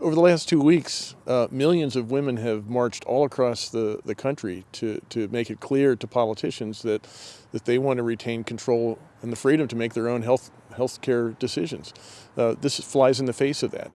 over the last two weeks, uh, millions of women have marched all across the, the country to, to make it clear to politicians that, that they want to retain control and the freedom to make their own health health care decisions. Uh, this flies in the face of that.